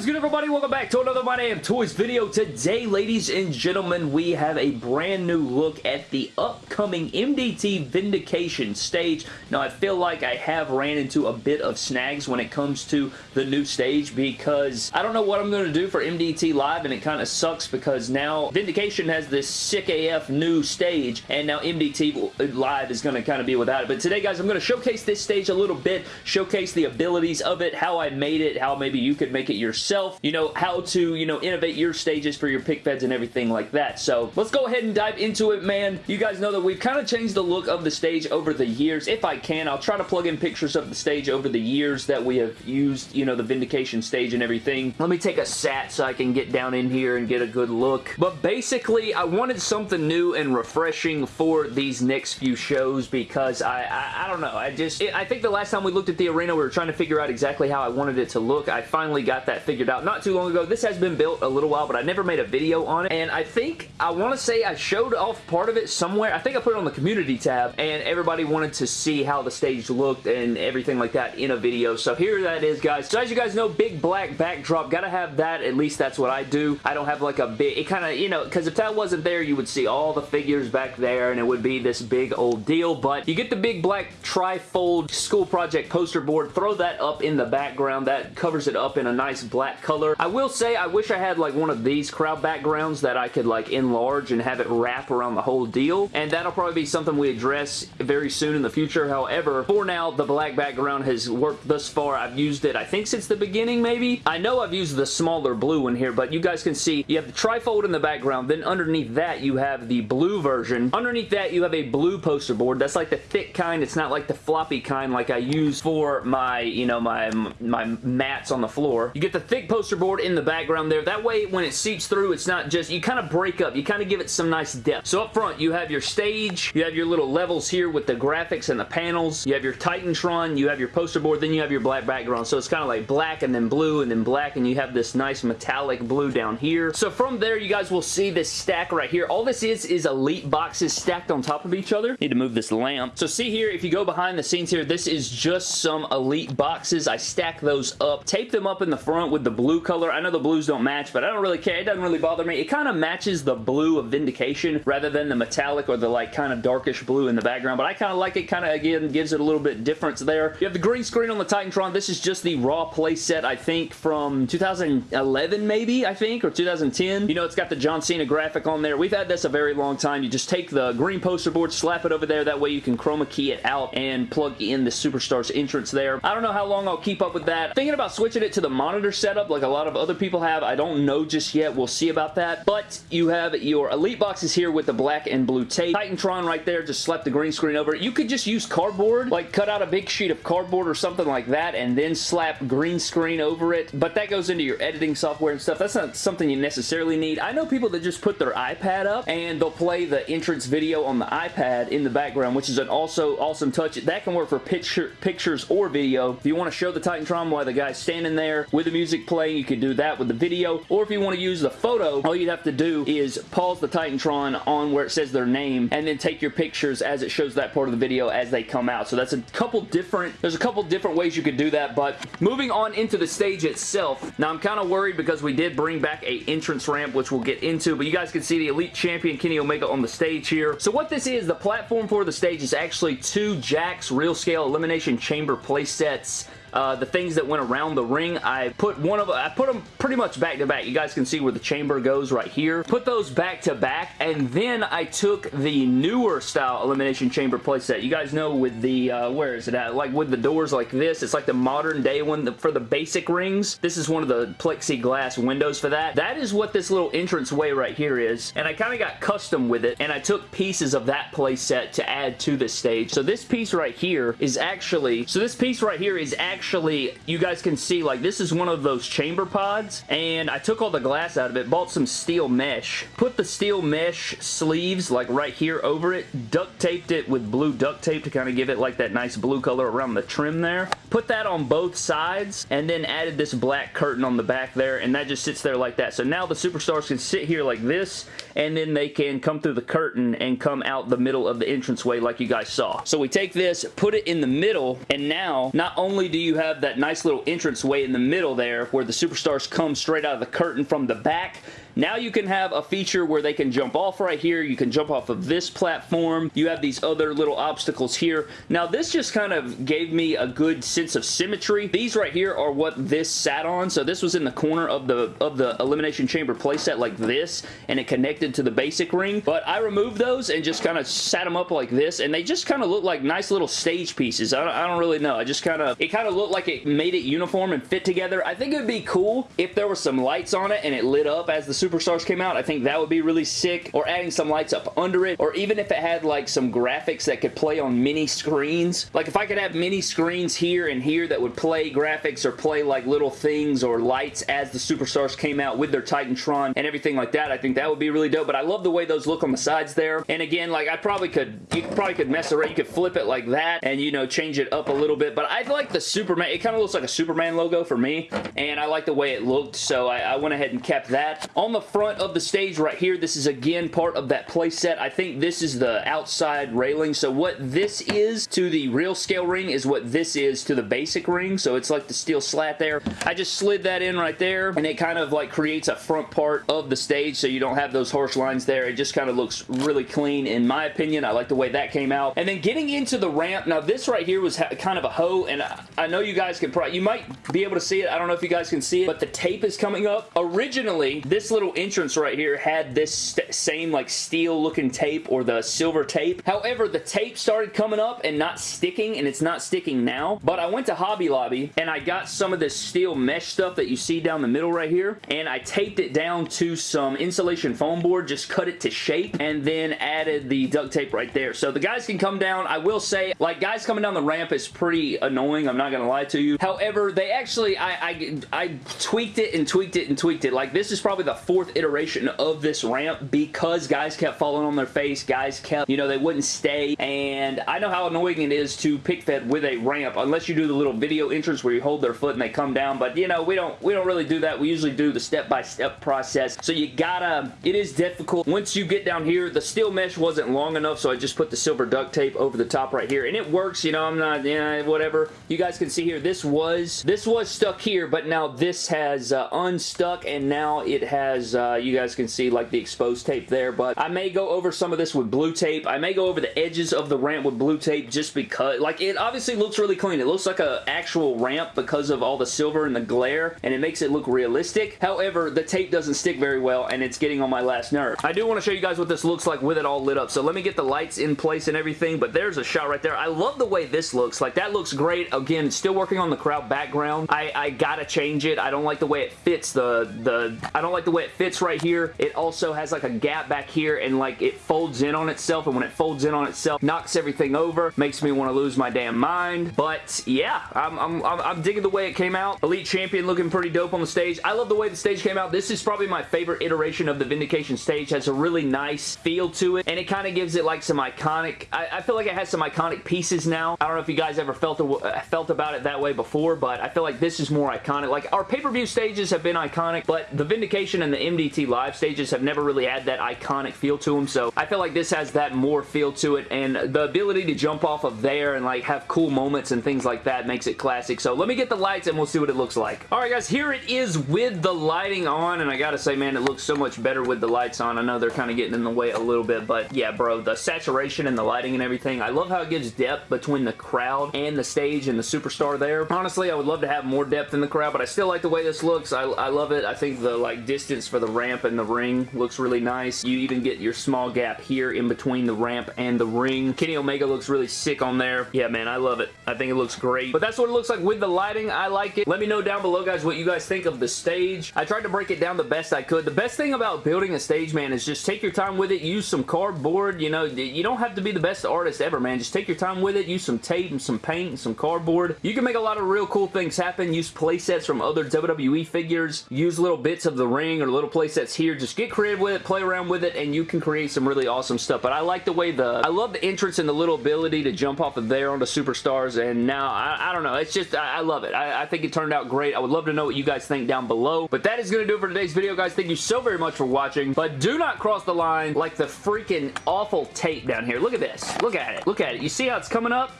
is good everybody? Welcome back to another My Damn Toys video. Today, ladies and gentlemen, we have a brand new look at the upcoming MDT Vindication stage. Now, I feel like I have ran into a bit of snags when it comes to the new stage because I don't know what I'm going to do for MDT Live and it kind of sucks because now Vindication has this sick AF new stage and now MDT Live is going to kind of be without it. But today, guys, I'm going to showcase this stage a little bit, showcase the abilities of it, how I made it, how maybe you could make it yourself yourself, you know, how to, you know, innovate your stages for your pic feds and everything like that. So let's go ahead and dive into it, man. You guys know that we've kind of changed the look of the stage over the years. If I can, I'll try to plug in pictures of the stage over the years that we have used, you know, the Vindication stage and everything. Let me take a sat so I can get down in here and get a good look. But basically, I wanted something new and refreshing for these next few shows because I, I, I don't know. I just, it, I think the last time we looked at the arena, we were trying to figure out exactly how I wanted it to look. I finally got that figured out not too long ago. This has been built a little while, but I never made a video on it. And I think, I want to say I showed off part of it somewhere. I think I put it on the community tab, and everybody wanted to see how the stage looked and everything like that in a video. So here that is, guys. So as you guys know, big black backdrop. Gotta have that. At least that's what I do. I don't have like a big, it kind of, you know, because if that wasn't there, you would see all the figures back there, and it would be this big old deal. But you get the big black tri-fold school project poster board. Throw that up in the background. That covers it up in a nice black color color. I will say I wish I had like one of these crowd backgrounds that I could like enlarge and have it wrap around the whole deal. And that'll probably be something we address very soon in the future. However, for now, the black background has worked thus far. I've used it, I think, since the beginning, maybe. I know I've used the smaller blue one here, but you guys can see you have the trifold in the background. Then underneath that, you have the blue version. Underneath that, you have a blue poster board. That's like the thick kind. It's not like the floppy kind like I use for my, you know, my, my mats on the floor. You get the thick poster board in the background there. That way, when it seeps through, it's not just, you kind of break up. You kind of give it some nice depth. So up front, you have your stage. You have your little levels here with the graphics and the panels. You have your Titantron. You have your poster board. Then you have your black background. So it's kind of like black and then blue and then black and you have this nice metallic blue down here. So from there, you guys will see this stack right here. All this is is elite boxes stacked on top of each other. Need to move this lamp. So see here, if you go behind the scenes here, this is just some elite boxes. I stack those up, tape them up in the front with the blue color. I know the blues don't match, but I don't really care. It doesn't really bother me. It kind of matches the blue of Vindication rather than the metallic or the like kind of darkish blue in the background, but I kind of like it. Kind of, again, gives it a little bit difference there. You have the green screen on the Titantron. This is just the raw playset, I think, from 2011 maybe, I think, or 2010. You know, it's got the John Cena graphic on there. We've had this a very long time. You just take the green poster board, slap it over there. That way you can chroma key it out and plug in the Superstars entrance there. I don't know how long I'll keep up with that. Thinking about switching it to the monitor setup like a lot of other people have. I don't know just yet. We'll see about that. But you have your Elite boxes here with the black and blue tape. Titantron right there, just slap the green screen over it. You could just use cardboard, like cut out a big sheet of cardboard or something like that and then slap green screen over it. But that goes into your editing software and stuff. That's not something you necessarily need. I know people that just put their iPad up and they'll play the entrance video on the iPad in the background, which is an also awesome touch. That can work for picture, pictures or video. If you want to show the Titantron while the guy's standing there with the music playing, you can do that with the video. Or if you want to use the photo, all you'd have to do is pause the Titantron on where it says their name and then take your pictures as it shows that part of the video as they come out. So that's a couple different, there's a couple different ways you could do that, but moving on into the stage itself. Now I'm kind of worried because we did bring back a entrance ramp, which we'll get into, but you guys can see the Elite Champion Kenny Omega on the stage here. So what this is, the platform for the stage is actually two Jakks Real Scale Elimination Chamber play sets uh, the things that went around the ring. I put one of I put them pretty much back to back. You guys can see where the chamber goes right here. Put those back to back, and then I took the newer style Elimination Chamber playset. You guys know with the, uh, where is it at? Like with the doors like this. It's like the modern day one for the basic rings. This is one of the plexiglass windows for that. That is what this little entrance way right here is, and I kind of got custom with it, and I took pieces of that playset to add to this stage. So this piece right here is actually, so this piece right here is actually actually, you guys can see, like, this is one of those chamber pods, and I took all the glass out of it, bought some steel mesh, put the steel mesh sleeves, like, right here over it, duct taped it with blue duct tape to kind of give it, like, that nice blue color around the trim there. Put that on both sides, and then added this black curtain on the back there, and that just sits there like that. So now the Superstars can sit here like this, and then they can come through the curtain and come out the middle of the entranceway like you guys saw. So we take this, put it in the middle, and now, not only do you you have that nice little entrance way in the middle there where the Superstars come straight out of the curtain from the back. Now you can have a feature where they can jump off right here. You can jump off of this platform. You have these other little obstacles here. Now this just kind of gave me a good sense of symmetry. These right here are what this sat on. So this was in the corner of the of the Elimination Chamber playset like this and it connected to the basic ring. But I removed those and just kind of sat them up like this and they just kind of look like nice little stage pieces. I don't, I don't really know. I just kind of, it kind of looked like it made it uniform and fit together. I think it would be cool if there were some lights on it and it lit up as the Superstars came out. I think that would be really sick. Or adding some lights up under it. Or even if it had like some graphics that could play on mini screens. Like if I could have mini screens here and here that would play graphics or play like little things or lights as the Superstars came out with their Titantron and everything like that. I think that would be really dope. But I love the way those look on the sides there. And again, like I probably could, you probably could mess around. You could flip it like that and you know change it up a little bit. But I like the Superman. It kind of looks like a Superman logo for me. And I like the way it looked. So I, I went ahead and kept that. On the front of the stage right here, this is again part of that playset. I think this is the outside railing. So what this is to the real scale ring is what this is to the basic ring. So it's like the steel slat there. I just slid that in right there and it kind of like creates a front part of the stage so you don't have those harsh lines there. It just kind of looks really clean in my opinion. I like the way that came out. And then getting into the ramp, now this right here was kind of a hoe and I know you guys can probably, you might be able to see it. I don't know if you guys can see it, but the tape is coming up. Originally, this little entrance right here had this same like steel looking tape or the silver tape. However, the tape started coming up and not sticking and it's not sticking now. But I went to Hobby Lobby and I got some of this steel mesh stuff that you see down the middle right here and I taped it down to some insulation foam board, just cut it to shape and then added the duct tape right there. So the guys can come down. I will say, like guys coming down the ramp is pretty annoying. I'm not going to lie to you. However, they actually, I, I, I tweaked it and tweaked it and tweaked it. Like this is probably the fourth iteration of this ramp because guys kept falling on their face. Guys kept, you know, they wouldn't stay. And I know how annoying it is to pic fed with a ramp unless you do the little video entrance where you hold their foot and they come down. But you know, we don't, we don't really do that. We usually do the step-by-step -step process. So you gotta, it is difficult. Once you get down here, the steel mesh wasn't long enough, so I just put the silver duct tape over the top right here. And it works, you know, I'm not, yeah, whatever. You guys can see here, this was, this was stuck here, but now this has uh, unstuck and now it has, uh, you guys can see like the exposed tape there, but I may go over some of this with blue tape. I may go over the edges of the ramp with blue tape just because, like, it obviously looks really clean. It looks like a actual ramp because of all the silver and the glare, and it makes it look realistic. However, the tape doesn't stick very well, and it's getting on my last nerve. I do want to show you guys what this looks like with it all lit up, so let me get the lights in place and everything, but there's a shot right there. I love the way this looks. Like, that looks great. Again, still working on the crowd background. I, I gotta change it. I don't like the way it fits the, the, I don't like the way it fits right here. It also has like a gap back here, and like it folds in on itself, and when it folds in on itself, knocks everything over, makes me want to lose my damn mind. But yeah, I'm, I'm, I'm digging the way it came out. Elite Champion looking pretty dope on the stage. I love the way the stage came out. This is probably my favorite iteration of the Vindication stage. Has a really nice feel to it, and it kind of gives it like some iconic, I, I, feel like it has some iconic pieces now. I don't know if you guys ever felt, uh, felt about it that way before, but I feel like this is more iconic. Like, our pay-per-view stages have been iconic, but the Vindication and the MDT live stages have never really had that iconic feel to them, so I feel like this has that more feel to it, and the ability to jump off of there and like have cool moments and things like that makes it classic. So let me get the lights and we'll see what it looks like. Alright guys, here it is with the lighting on, and I gotta say, man, it looks so much better with the lights on. I know they're kind of getting in the way a little bit, but yeah, bro, the saturation and the lighting and everything, I love how it gives depth between the crowd and the stage and the superstar there. Honestly, I would love to have more depth in the crowd, but I still like the way this looks. I, I love it. I think the like distance for the ramp and the ring looks really nice. You even get your small gap here in between the ramp and the ring. Kenny Omega looks really sick on there. Yeah, man, I love it. I think it looks great. But that's what it looks like with the lighting. I like it. Let me know down below, guys, what you guys think of the stage. I tried to break it down the best I could. The best thing about building a stage, man, is just take your time with it. Use some cardboard. You know, you don't have to be the best artist ever, man. Just take your time with it. Use some tape and some paint and some cardboard. You can make a lot of real cool things happen. Use playsets from other WWE figures. Use little bits of the ring or little playsets here. Just get creative with it, play around with it, and you can create some really awesome stuff. But I like the way the... I love the entrance and the little ability to jump off of there onto Superstars, and now, I, I don't know. It's just, I, I love it. I, I think it turned out great. I would love to know what you guys think down below. But that is going to do it for today's video, guys. Thank you so very much for watching. But do not cross the line like the freaking awful tape down here. Look at this. Look at it. Look at it. You see how it's coming up?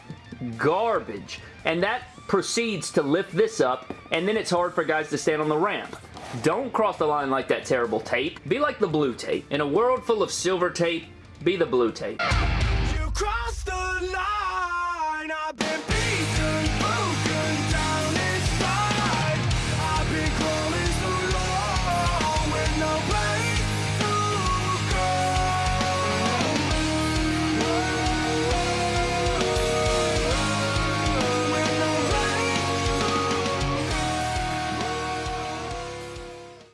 Garbage. And that proceeds to lift this up, and then it's hard for guys to stand on the ramp. Don't cross the line like that terrible tape. Be like the blue tape. In a world full of silver tape, be the blue tape.